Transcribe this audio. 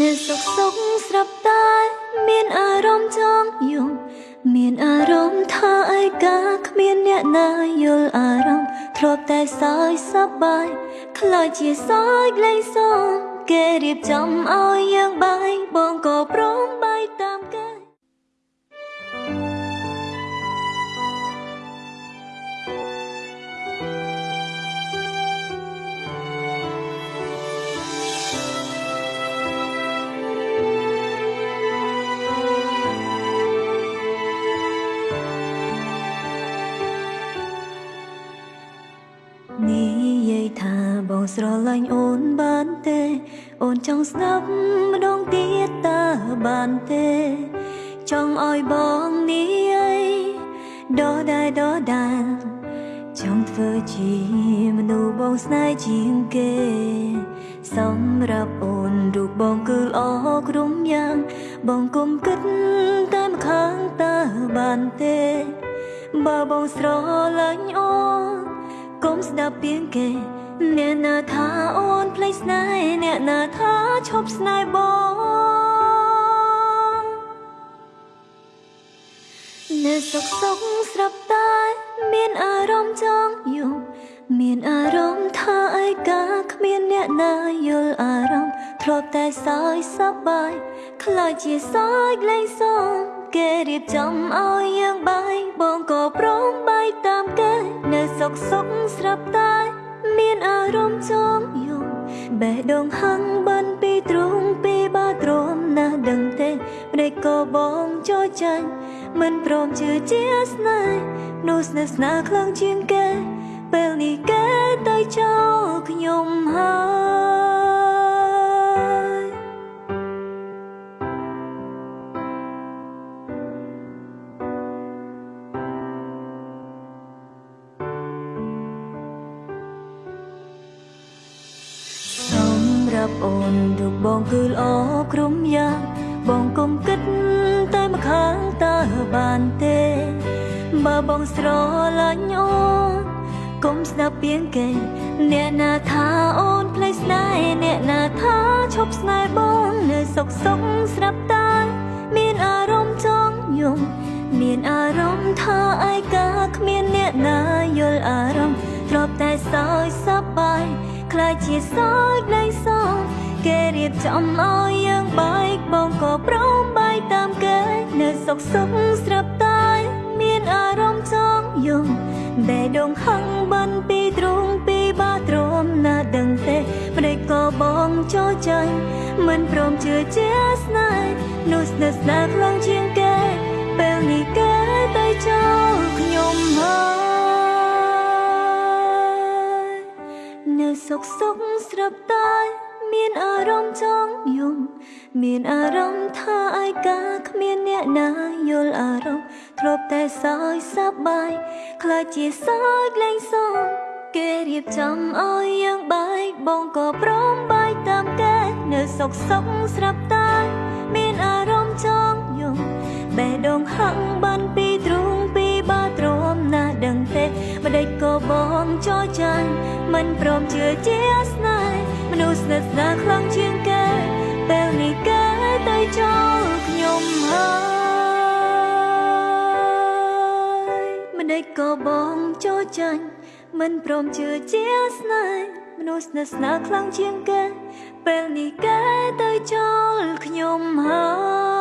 នៅសុកសុកស្រាប់តែមានអារម្មណ៍ចង់យំមានអារម្មណ៍ថាឯកាគ្មានអ្នកណាយល់អារម្មណ៍ធ្លាប់តែសើចសប្បាយខ្លាចជាសើចលែងសងគេរៀបចំឲ្យយើងបាយបងក៏ព្រមបាយ និយាយថាបងស្រឡាញ់អូនបានទេ អូនចង់ស្ដាប់ម្ដងទៀតតើបានទេ ចង់ឲ្យបងនេះដដែលដដែលចង់ធ្វើជាមនុស្សបងស្នេហ៍ជាងគេ សម្រាប់អូនរូបបងគឺល្អគ្រប់យ៉ាង បងគុំគិតតែម្ខាងតើបានទេ បើបងស្រឡាញ់អូន កុំស្ដាប់ពីងគេអ្នកណាថាអូនភ្លេចស្នេហ៍អ្នកណាថាឈប់ស្នេហ៍បងនៅសុកសុកស្រាប់តែមានអារម្មណ៍ចង់យំមានអារម្មណ៍ថាឯកាគ្មានអ្នកណាយល់អារម្មណ៍ធ្លាប់តែសើចសប្បាយខ្លាចជាសើចលែងសងគេរៀបចំឲ្យយើងបាយបង នៅសុកសុកស្រាប់តែមានអារម្មណ៍ចង់យំបេះដូងហឹងបានពីទ្រូងពីបាទ្រាំណាស់ដឹងទេម្ដេចក៏បងចូលចាញ់មិនព្រមជឿជាស្នេហ៍នោះស្នេហ៍ស្នាខ្លាំងជាងគេពេលនេះគេទៅចោលខ្ញុំ ប់អូនរូបបងគឺល្អគ្រប់យ៉ាងបងកុំគិតតែម្ខាងតើបានទេ បើបងស្រឡាញ់អូនកុំស្ដាប់ពីងគេ អ្នកណាថាអូនភ្លេចស្នេហ៍អ្នកណាថាឈប់ស្នេហ៍បងនៅសុកសុកស្រាប់តែមានអារម្មណ៍ចង់យំមានអារម្មណ៍ថាឯកាគ្មានអ្នកណាយល់អារម្មណ៍ធ្លាប់តែសើចសប្បាយខ្លាចជាសើចលែងសង គេរៀបចំឲ្យយើងបាយបងក៏ព្រមបាយតាមគេនៅសុកសុកស្រាប់តែមានអារម្មណ៍ចង់យំបេះដូងហឹងបានពីទ្រូងពីបាទ្រាំណាដឹងទេម្ដេចក៏បងចូលចាញ់មិនព្រមជឿជាស្នេហ៍នោះស្នេហ៍ស្នេហ៍ខ្លាំងជាងគេពេលនេះគេទៅចោលខ្ញុំហើយនៅសុកសុកស្រាប់តែ មានអារម្មណ៍ចង់យំ មានអារម្មណ៍ថាឯកាគ្មានអ្នកណាយល់អារម្មណ៍ធ្លាប់តែសើចសប្បាយខ្លាចជាសើចលែងសងគេរៀបចំឲ្យយើងបាយបងក៏ព្រមបាយតាមគេនៅសុកសុកស្រាប់តែមានអារម្មណ៍ចង់យំបេះដូងហឹងបានពីទ្រូងពីបាទ្រាំណាដឹងទេម្ដេចក៏បងចូលចាញ់មិនព្រមជឿជាស្នេហ៍ មនុស្សស្និទ្ធស្នាលខ្លាំងជាងគេពេលនេះគេទៅចូលខ្ញុំហើយមិនដេចក៏បងចូលចាញ់មិនព្រមជឿជាស្នេហ៍មនុស្សស្និទ្ធស្នាលខ្លាំងជាងគេពេលនេះគេទៅចូលខ្ញុំហើយ